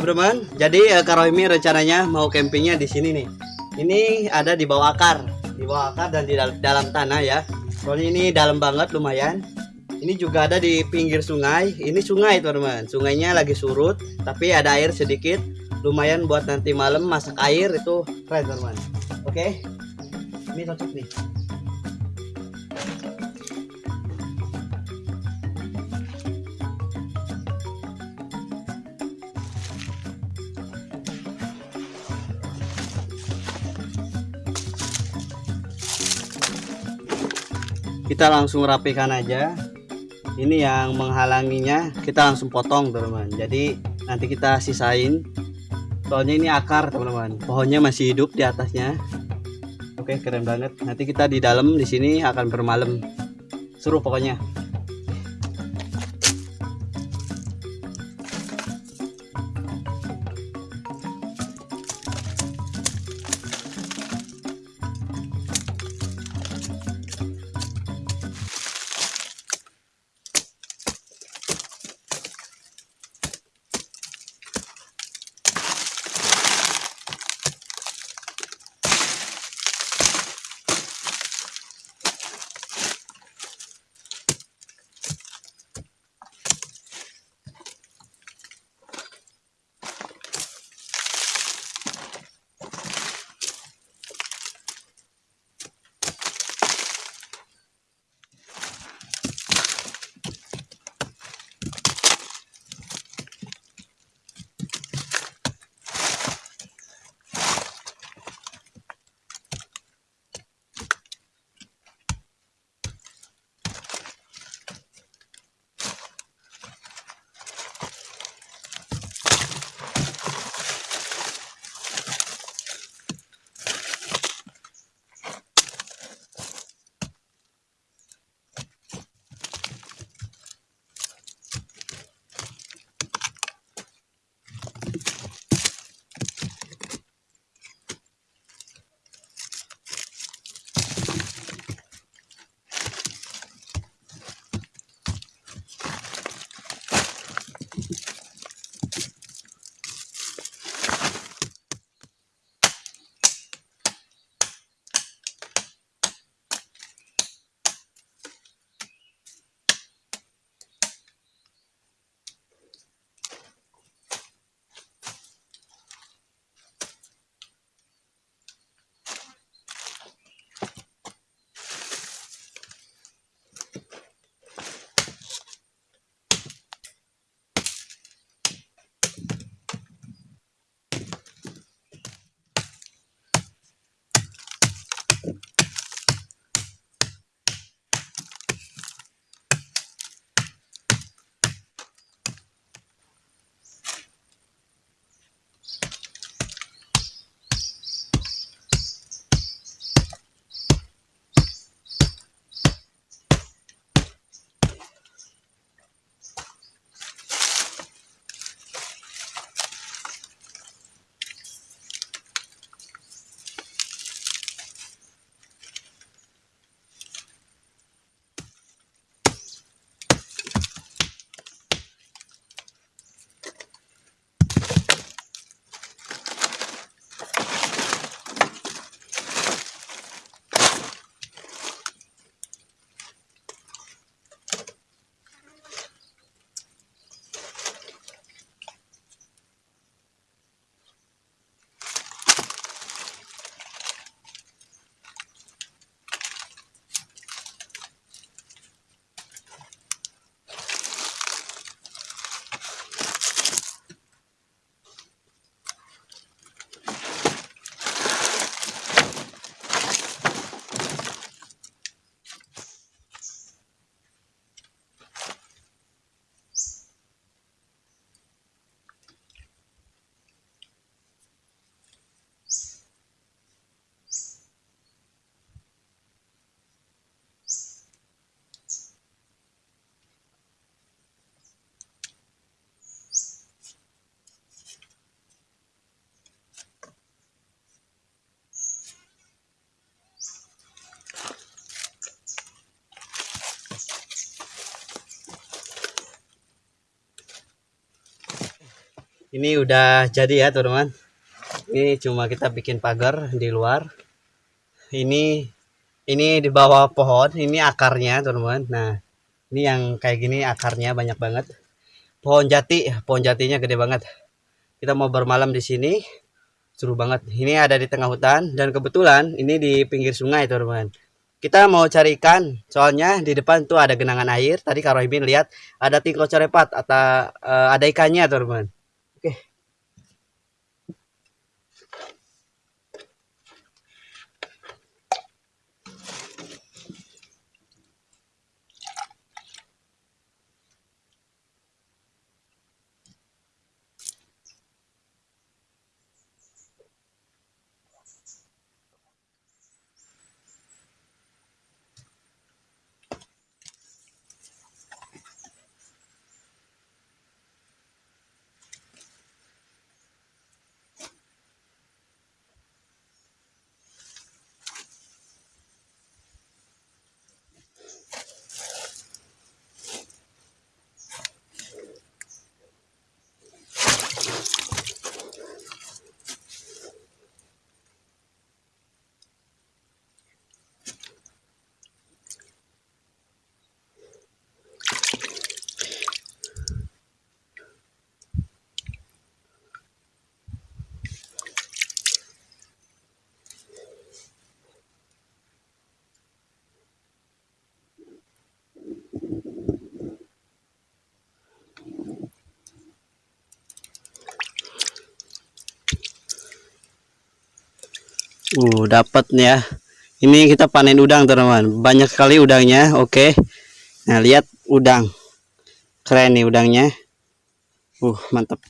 teman-teman. Jadi eh, Kak Rohimi rencananya mau campingnya di sini nih. Ini ada di bawah akar, di bawah akar dan di dal- dalam tanah ya. Soalnya ini dalam banget lumayan. Ini juga ada di pinggir sungai. Ini sungai, teman-teman. Sungainya lagi surut, tapi ada air sedikit. Lumayan buat nanti malam masak air itu keren, teman-teman. Oke. Ini cocok nih. Kita langsung rapikan aja. Ini yang menghalanginya kita langsung potong teman-teman. Jadi nanti kita sisain. Soalnya ini akar teman-teman. Pohonnya masih hidup di atasnya. Oke keren banget. Nanti kita di dalam di sini akan bermalam. Seru pokoknya ini udah jadi ya teman-teman. Ini cuma kita bikin pagar di luar. Ini ini di bawah pohon ini akarnya teman-teman. Nah ini yang kayak gini akarnya banyak banget. Pohon jati pohon jatinya gede banget. Kita mau bermalam di sini. Seru banget. Ini ada di tengah hutan dan kebetulan ini di pinggir sungai teman-teman. Kita mau cari ikan soalnya di depan tuh ada genangan air. Tadi Kak Rohibin lihat ada tingklo corepat atau uh, ada ikannya teman-teman Uh, dapat nih ya. Ini kita panen udang, teman-teman. Banyak sekali udangnya. Oke. Nah, lihat udang. Keren nih udangnya. Uh, mantap.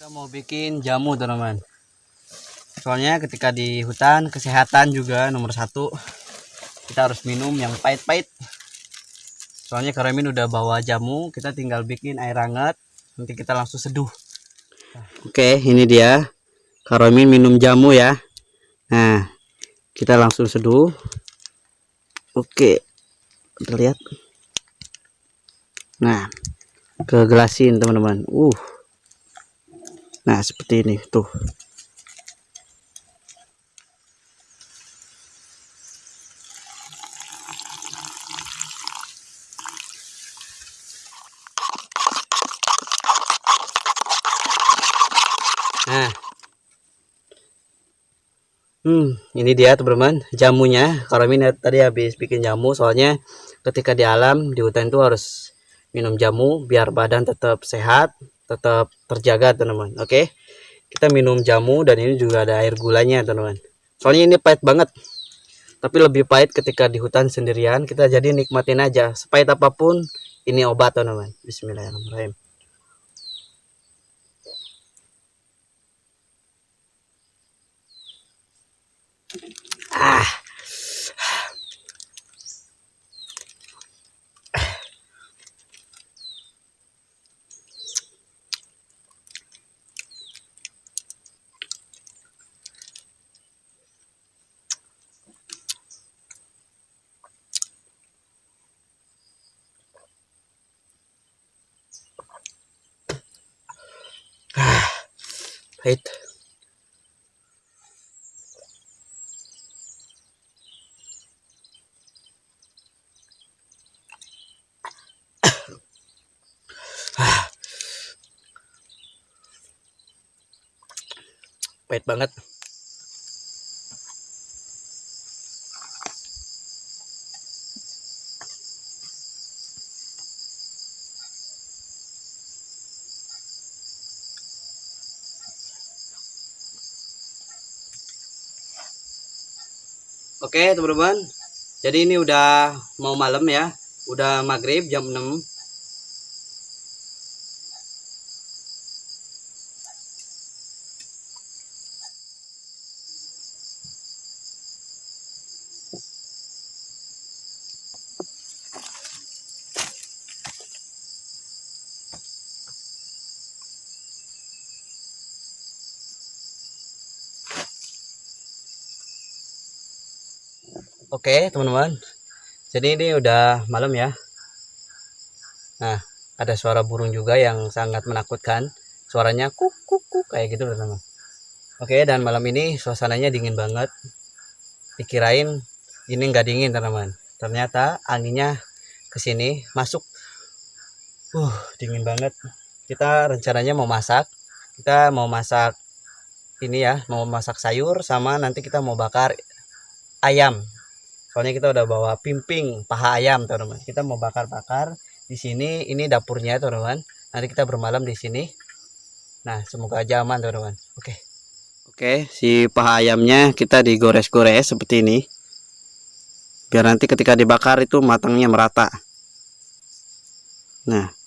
Kita mau bikin jamu teman-teman. Soalnya ketika di hutan kesehatan juga nomor satu. Kita harus minum yang pahit-pahit. Soalnya Karemin udah bawa jamu, kita tinggal bikin air hangat. Nanti kita langsung seduh. Oke, ini dia. Karemin minum jamu ya. Nah, kita langsung seduh. Oke, kita lihat. Nah, ke gelasin teman-teman. Uh. Nah, seperti ini tuh. Nah. Hmm, ini dia teman-teman jamunya. Ini tadi habis bikin jamu soalnya ketika di alam di hutan itu harus minum jamu biar badan tetap sehat tetap terjaga teman-teman. Oke? Kita minum jamu dan ini juga ada air gulanya teman-teman. Soalnya ini pahit banget. Tapi lebih pahit ketika di hutan sendirian. Kita jadi nikmatin aja. Sepahit apa pun ini obat teman-teman. Bismillahirrahmanirrahim. Ah pahit pahit banget. Oke teman-teman. Jadi ini udah mau malam ya. Udah maghrib jam 6 Oke teman-teman. Jadi ini udah malam ya. Nah ada suara burung juga yang sangat menakutkan. Suaranya kuk kuk kuk kayak gitu teman-teman. Oke dan malam ini suasananya dingin banget. Dikirain ini nggak dingin teman-teman. Ternyata anginnya ke sini masuk. Uh dingin banget. Kita rencananya mau masak. Kita mau masak ini ya mau masak sayur sama nanti kita mau bakar ayam soalnya kita udah bawa pimping paha ayam teman-teman. Kita mau bakar-bakar di sini ini dapurnya teman-teman. Nanti kita bermalam di sini. Nah semoga aja aman teman-teman. Oke. Oke si paha ayamnya kita digores-gores seperti ini. Biar nanti ketika dibakar itu matangnya merata. Nah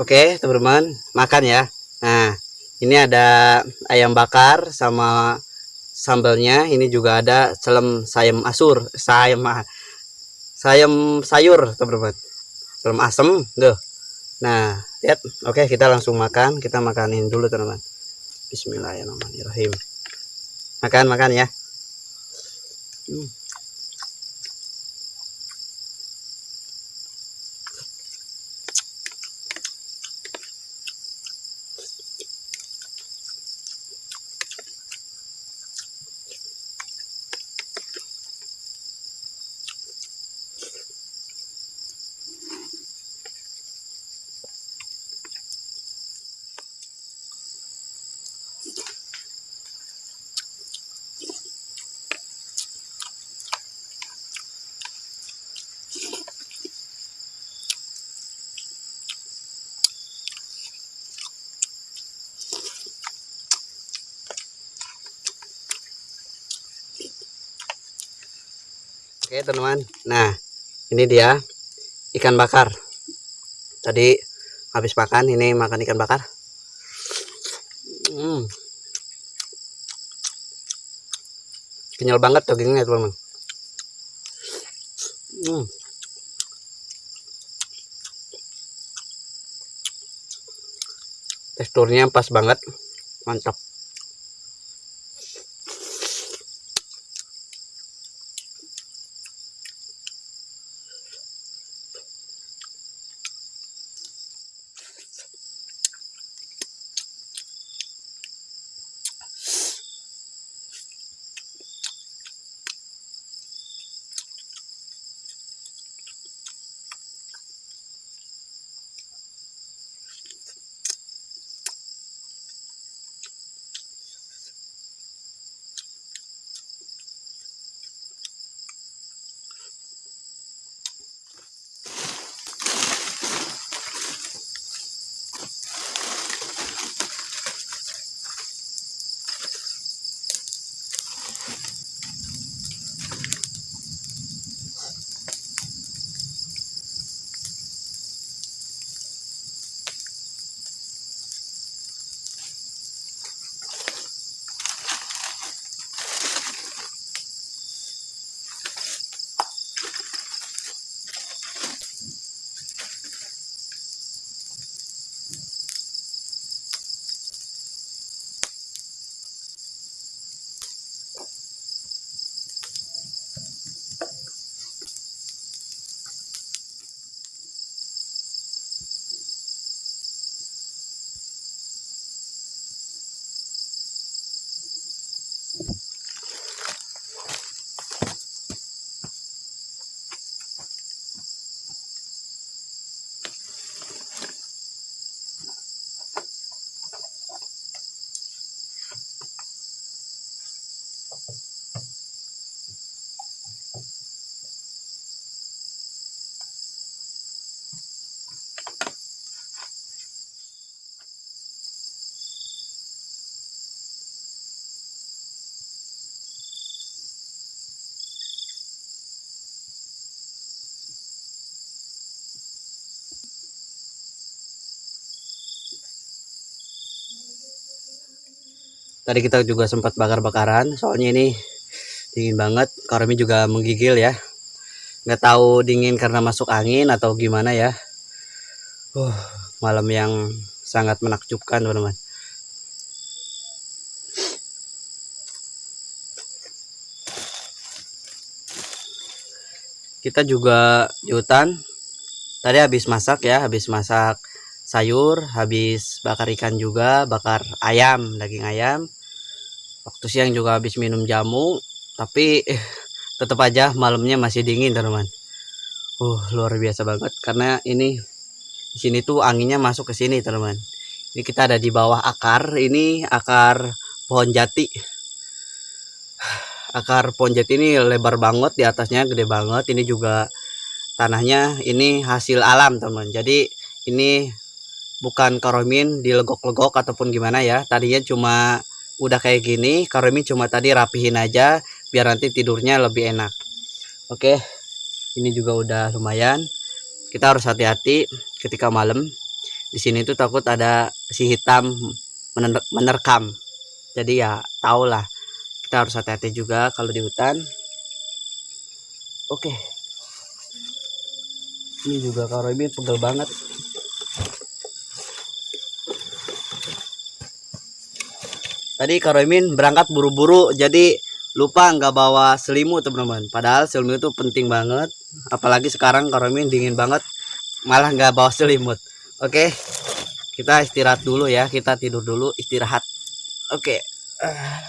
Oke, teman-teman, makan ya. Nah, ini ada ayam bakar sama sambelnya. Ini juga ada celem sayam asur, sayam sayam sayur, teman-teman. Celem asem, tuh. Nah, lihat. Oke, kita langsung makan. Kita makanin dulu, teman-teman. Bismillahirrahmanirrahim. Makan, makan ya. Hmm. Oke teman-teman. Nah ini dia ikan bakar. Tadi habis makan ini makan ikan bakar. Hmm. Kenyal banget dagingnya teman-teman. Hmm. Teksturnya pas banget. Mantap tadi kita juga sempat bakar-bakaran soalnya ini dingin banget. Karami juga menggigil ya. Nggak tahu dingin karena masuk angin atau gimana ya. Uh, malam yang sangat menakjubkan teman-teman. Kita juga di hutan. Tadi habis masak ya habis masak sayur habis bakar ikan juga bakar ayam daging ayam waktu siang juga habis minum jamu tapi eh, tetap aja malamnya masih dingin teman-teman. Uh luar biasa banget karena ini di sini tuh anginnya masuk ke sini teman-teman. Ini kita ada di bawah akar ini akar pohon jati. Akar pohon jati ini lebar banget di atasnya gede banget. Ini juga tanahnya ini hasil alam teman jadi ini bukan karomin dilegok-legok ataupun gimana ya. Tadinya cuma udah kayak gini karomin cuma tadi rapihin aja biar nanti tidurnya lebih enak. Oke ini juga udah lumayan. Kita harus hati-hati ketika malam. Di sini tuh takut ada si hitam mener- menerkam. Jadi ya tau lah kita harus hati-hati juga kalau di hutan. Oke. Ini juga karomin pegel banget tadi karomin berangkat buru-buru jadi lupa nggak bawa selimut teman-teman. Padahal selimut itu penting banget. Apalagi sekarang karomin dingin banget malah nggak bawa selimut. Oke kita istirahat dulu ya. Kita tidur dulu istirahat. Oke. Ah.